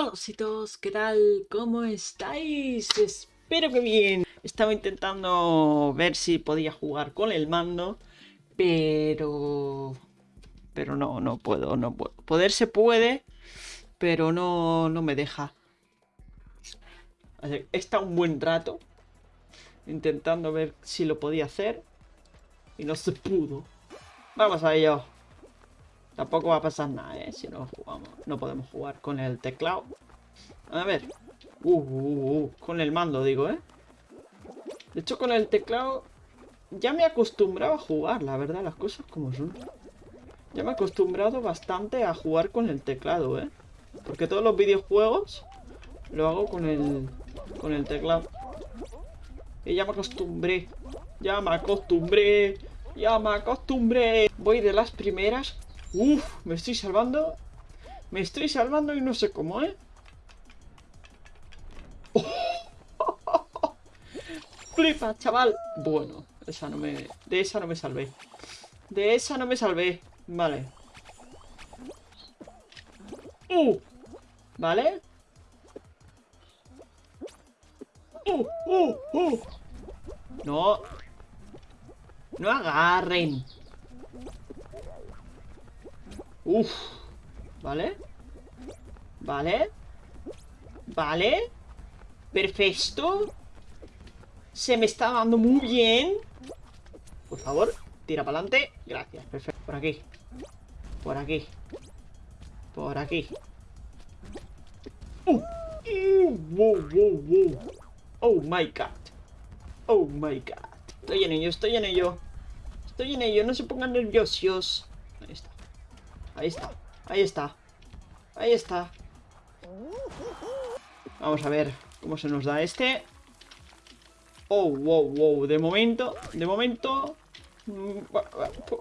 Hola chicos, ¿qué tal? ¿Cómo estáis? Espero que bien. Estaba intentando ver si podía jugar con el mando, pero... Pero no, no puedo, no puedo. Poder se puede, pero no, no me deja. He un buen rato intentando ver si lo podía hacer y no se pudo. Vamos a ello. Tampoco va a pasar nada, ¿eh? Si no jugamos. No podemos jugar con el teclado. A ver. Uh, uh, uh, con el mando, digo, ¿eh? De hecho, con el teclado ya me he acostumbrado a jugar, la verdad, las cosas como son. Ya me he acostumbrado bastante a jugar con el teclado, ¿eh? Porque todos los videojuegos lo hago con el, con el teclado. Y ya me acostumbré. Ya me acostumbré. Ya me acostumbré. Voy de las primeras Uf, me estoy salvando. Me estoy salvando y no sé cómo, ¿eh? Flipa, chaval. Bueno, esa no me... De esa no me salvé. De esa no me salvé. Vale. Uh. ¿Vale? Uh, uh, uh. No. No agarren. Uf. ¿Vale? ¿Vale? ¿Vale? Perfecto. Se me está dando muy bien. Por favor, tira para adelante. Gracias, perfecto. Por aquí. Por aquí. Por aquí. Uh. Uh, oh my god. Oh my god. Estoy en ello, estoy en ello. Estoy en ello, no se pongan nerviosos. Ahí está. Ahí está, ahí está Ahí está. Vamos a ver cómo se nos da este. Oh, wow, wow De momento, de momento mm,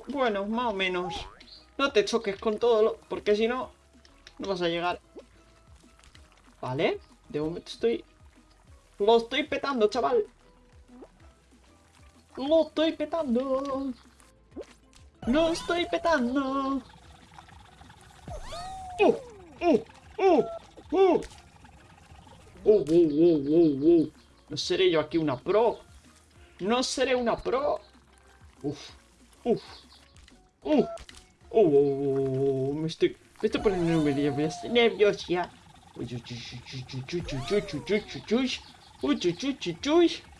Bueno, más o menos. No te choques con todo lo... Porque si no, no vas a llegar. Vale De momento estoy... Lo estoy petando, chaval. Lo estoy petando. Lo estoy petando No seré yo aquí una pro. No seré una pro. Uf. Uf. Uh. Uh. Me estoy. Me estoy poniendo nervioso ya.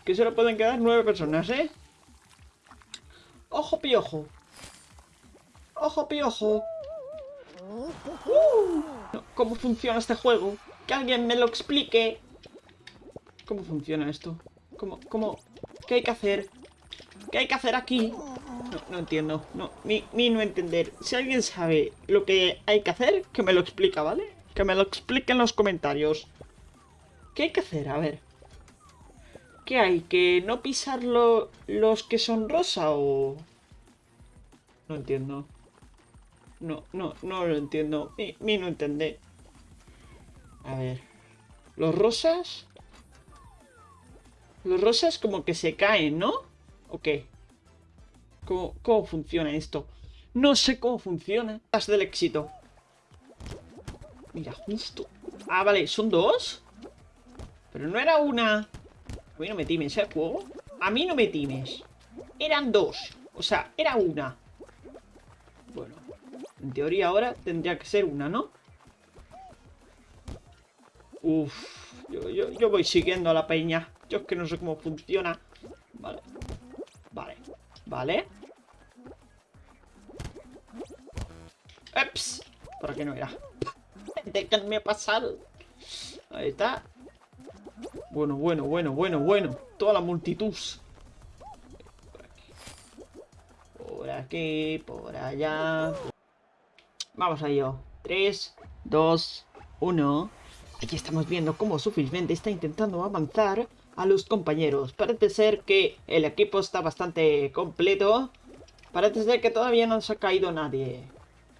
Que solo pueden quedar nueve personas, ¿eh? Ojo piojo. Ojo piojo. ¿Cómo funciona este juego? Que alguien me lo explique. ¿Cómo funciona esto? ¿Cómo? ¿Qué hay que hacer? ¿Qué hay que hacer aquí? No, no entiendo. No, ni no entender. Si alguien sabe lo que hay que hacer, que me lo explica, ¿vale? Que me lo explique en los comentarios. ¿Qué hay que hacer? A ver. ¿Qué hay? ¿Que no pisar los que son rosa o...? No entiendo. No, no, no lo entiendo. Mi, no entendé. A ver. Los rosas... Los rosas como que se caen, ¿no? ¿O qué? ¿Cómo, cómo funciona esto? No sé cómo funciona. Las del éxito. Mira, justo. Ah, vale, ¿son dos? Pero no era una... A mí no me times, ¿eh, juego? A mí no me times. Eran dos. O sea, era una. En teoría ahora tendría que ser una, ¿no? Uf, yo, voy siguiendo a la peña. Yo es que no sé cómo funciona. Vale. Vale. Vale. ¡Eps! ¿Para qué no era? Déjenme pasar. Ahí está. Bueno, bueno, bueno, bueno, bueno. Toda la multitud. Por aquí, por allá. Vamos a ello. 3, 2, 1. Aquí estamos viendo cómo Sufismente está intentando avanzar a los compañeros. Parece ser que el equipo está bastante completo. Parece ser que todavía no se ha caído nadie.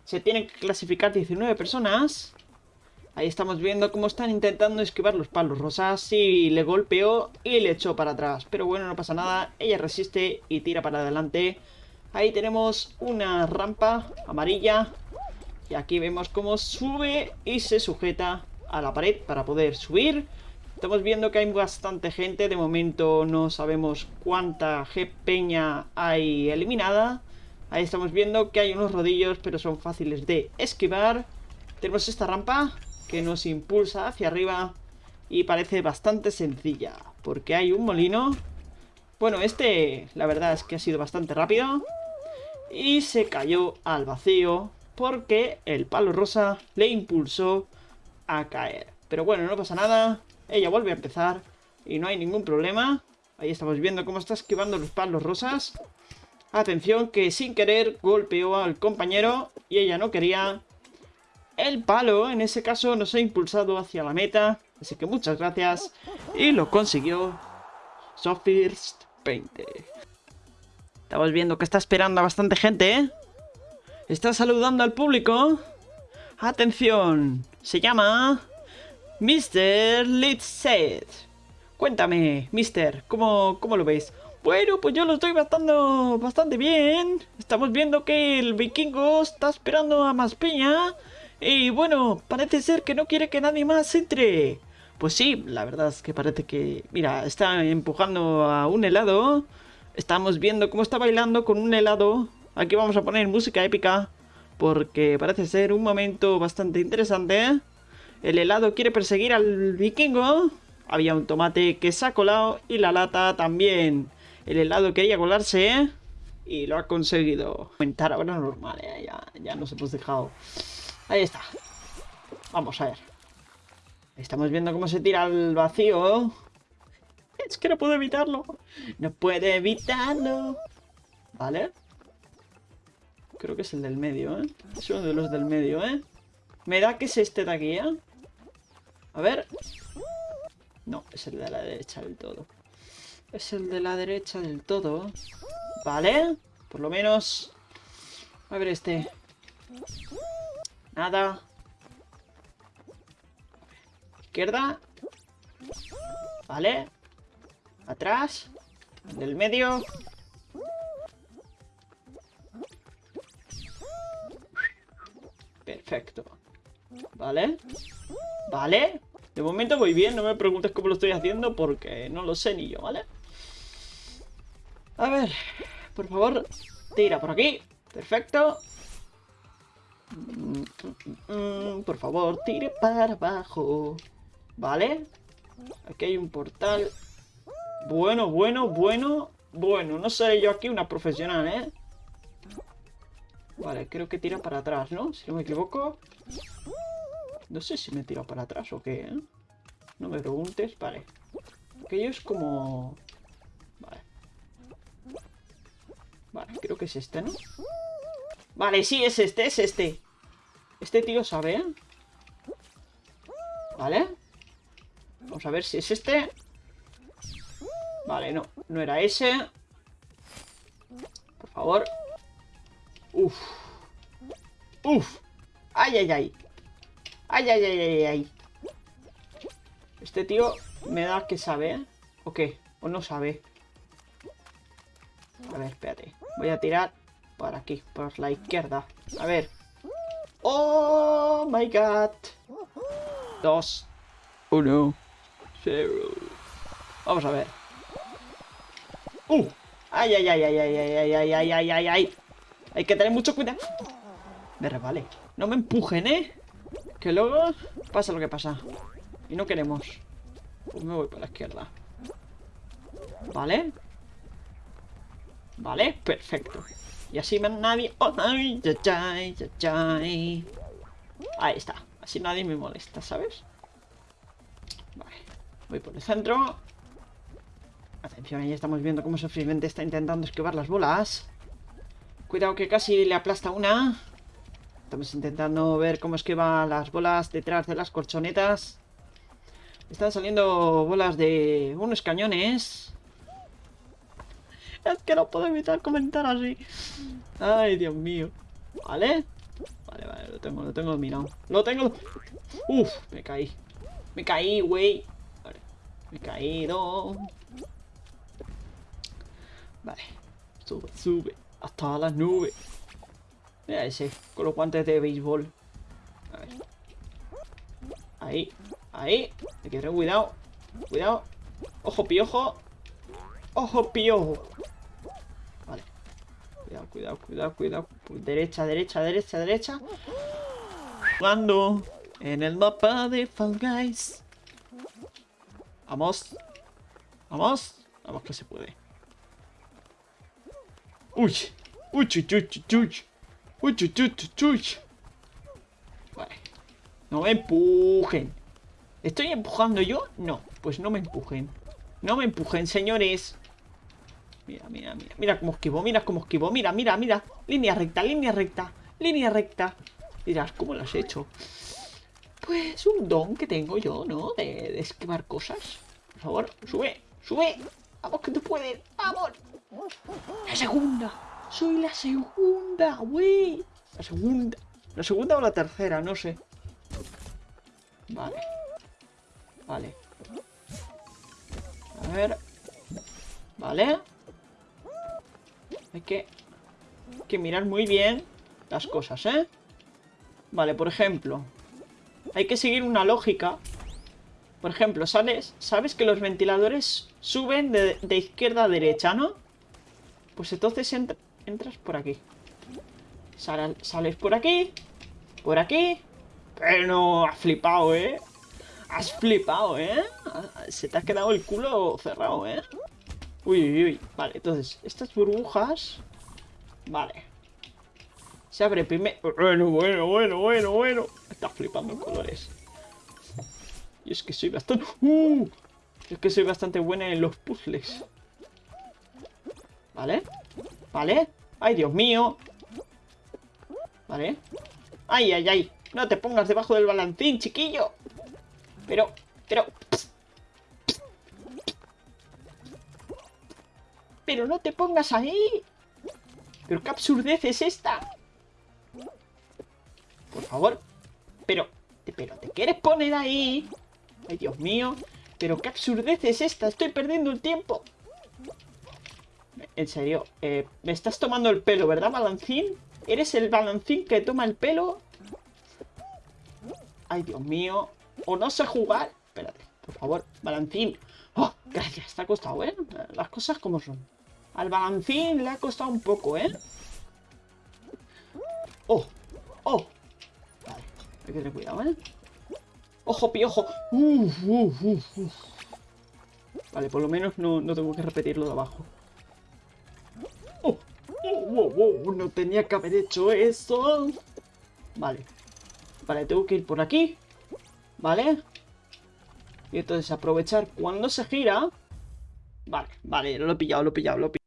Se tienen que clasificar 19 personas. Ahí estamos viendo cómo están intentando esquivar los palos rosas. Y le golpeó y le echó para atrás. Pero bueno, no pasa nada. Ella resiste y tira para adelante. Ahí tenemos una rampa amarilla y aquí vemos cómo sube y se sujeta a la pared para poder subir. Estamos viendo que hay bastante gente. De momento no sabemos cuánta peña hay eliminada. Ahí estamos viendo que hay unos rodillos, pero son fáciles de esquivar. Tenemos esta rampa que nos impulsa hacia arriba y parece bastante sencilla, porque hay un molino. Bueno, este la verdad es que ha sido bastante rápido y se cayó al vacío porque el palo rosa le impulsó a caer. Pero bueno, no pasa nada, ella vuelve a empezar y no hay ningún problema. Ahí estamos viendo cómo está esquivando los palos rosas. Atención que sin querer golpeó al compañero y ella no quería. El palo en ese caso nos ha impulsado hacia la meta. Así que muchas gracias. Y lo consiguió Sophist 20. Estamos viendo que está esperando a bastante gente, ¿eh? Está saludando al público. Atención. Se llama... Mr. Litset. Cuéntame, Mister, ¿cómo, ¿cómo lo ves? Bueno, pues yo lo estoy bastante, bastante bien. Estamos viendo que el vikingo está esperando a más peña. Y bueno, parece ser que no quiere que nadie más entre. Pues sí, la verdad es que parece que... Mira, está empujando a un helado. Estamos viendo cómo está bailando con un helado. Aquí vamos a poner música épica. Porque parece ser un momento bastante interesante. El helado quiere perseguir al vikingo. Había un tomate que se ha colado y la lata también. El helado quería colarse y lo ha conseguido. Aumentar ahora normal, ¿eh? ya, ya nos hemos dejado. Ahí está. Vamos a ver. Estamos viendo cómo se tira al vacío. Es que no puedo evitarlo. No puede evitarlo. ¿Vale? Creo que es el del medio, ¿eh? Es uno de los del medio, ¿eh? Me da que es este de aquí, ¿eh? A ver. No, es el de la derecha del todo. Es el de la derecha del todo. Vale. Por lo menos... A ver este. Nada. Izquierda. Vale. Atrás. Del medio. Perfecto. Vale. Vale. De momento voy bien, no me preguntes cómo lo estoy haciendo porque no lo sé ni yo, ¿vale? A ver, por favor, tira por aquí. Perfecto. Por favor, tire para abajo. ¿Vale? Aquí hay un portal. Bueno, bueno, bueno, bueno. No sé yo aquí una profesional, ¿eh? Vale, creo que tira para atrás, ¿no? Si no me equivoco. No sé si me tira para atrás o qué, ¿eh? No me preguntes. Vale. Aquello es como... Vale. Vale, creo que es este, ¿no? Vale, sí, es este, es este. Este tío sabe, ¿eh? Vale. Vamos a ver si es este. Vale, no. No era ese. Por favor. Uf. Uf. Ay, ay, ay. Ay, ay, ay, ay, ay. Este tío me da que sabe, ¿eh? ¿O qué? ¿O no sabe? A ver, espérate. Voy a tirar por aquí, por la izquierda. A ver. ¡Oh, my God! Dos. Uno. Cero. Vamos a ver. ¡Uh! ¡Ay, ay, ay, ay, ay, ay, ay, ay, ay, ay, ay, ay! Hay que tener mucho cuidado. Me resbalé. No me empujen, ¿eh? Que luego pasa lo que pasa. Y no queremos. Pues me voy para la izquierda. ¿Vale? ¿Vale? Perfecto. Y así nadie... Oh, ay, Ahí está. Así nadie me molesta, ¿sabes? Vale. Voy por el centro. Atención, ahí estamos viendo cómo Sofrimente está intentando esquivar las bolas. Cuidado que casi le aplasta una. Estamos intentando ver cómo esquiva las bolas detrás de las colchonetas. Están saliendo bolas de unos cañones. Es que no puedo evitar comentar así. Ay, Dios mío. ¿Vale? Vale, vale, lo tengo, lo tengo dominado. Lo tengo... Uf, me caí. Me caí, güey. Vale, me he caído. Vale. Sube, sube. Hasta las nubes. Mira ese, con los guantes de béisbol. A ver. Ahí. Ahí. Hay que cuidado. Cuidado. Ojo, piojo. Ojo, piojo. Vale. Cuidado, cuidado, cuidado, cuidado. Derecha, derecha, derecha, derecha. Jugando en el mapa de Fall Guys. Vamos. Vamos. Vamos que se puede. Uy. Uy, uy, uy, uy. Uy, uy, uy, uy. Vale. No me empujen. ¿Estoy empujando yo? No. Pues no me empujen. No me empujen, señores. Mira, mira, mira. Mira cómo esquivo, mira cómo esquivo. Mira, mira, mira. Línea recta, línea recta. Línea recta. Dirás, ¿cómo lo has hecho? Pues un don que tengo yo, ¿no? De, de esquivar cosas. Por favor, sube, sube. Vamos que tú puedes. Vamos. La segunda. Soy la segunda, güey. La segunda. La segunda o la tercera, no sé. Vale. Vale. A ver. Vale. Hay que, hay que mirar muy bien las cosas, ¿eh? Vale, por ejemplo. Hay que seguir una lógica. Por ejemplo, ¿sabes? ¿Sabes que los ventiladores suben de, izquierda a derecha, no? Pues entonces entras por aquí. sales por aquí. Por aquí. Pero no, has flipado, ¿eh? Has flipado, ¿eh? Se te ha quedado el culo cerrado, ¿eh? Uy, uy, uy. Vale, entonces, estas burbujas... Vale. Se abre primero... Bueno, bueno, bueno, bueno, bueno. Está flipando en colores. Y es que soy bastante... ¡Uh! Es que soy bastante buena en los puzzles. ¿Vale? ¿Vale? ¡Ay, Dios mío! ¿Vale? ¡Ay, ay, ay! No te pongas debajo del balancín, chiquillo. Pero, pero... Pero no te pongas ahí. Pero qué absurdez es esta. Por favor. Pero, pero te quieres poner ahí. Ay, Dios mío. Pero qué absurdez es esta. Estoy perdiendo el tiempo. En serio, eh, me estás tomando el pelo, ¿verdad, balancín? ¿Eres el balancín que toma el pelo? Ay, Dios mío. O no sé jugar. Espérate, por favor, balancín. ¡Oh! Gracias, te ha costado, ¿eh? Las cosas como son. Al balancín le ha costado un poco, ¿eh? ¡Oh! ¡Oh! Vale, hay que tener cuidado, ¿eh? ¡Ojo, piojo! Uf, uf, uf, vale, por lo menos no, no, tengo que repetirlo de abajo. No tenía que haber hecho eso. Vale. Vale, tengo que ir por aquí. ¿Vale? Y entonces aprovechar cuando se gira. Vale, vale, lo he pillado, lo he pillado, lo he pillado.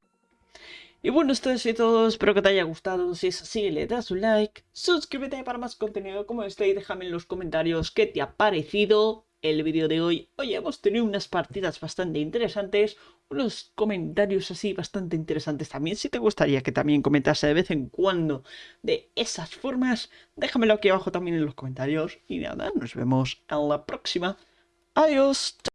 Y bueno, esto es todo, espero que te haya gustado, si es así le das un like, suscríbete para más contenido como este y déjame en los comentarios qué te ha parecido el vídeo de hoy. Hoy hemos tenido unas partidas bastante interesantes, unos comentarios así bastante interesantes también. Si te gustaría que también comentase de vez en cuando de esas formas, déjamelo aquí abajo también en los comentarios. Y nada, nos vemos en la próxima. Adiós.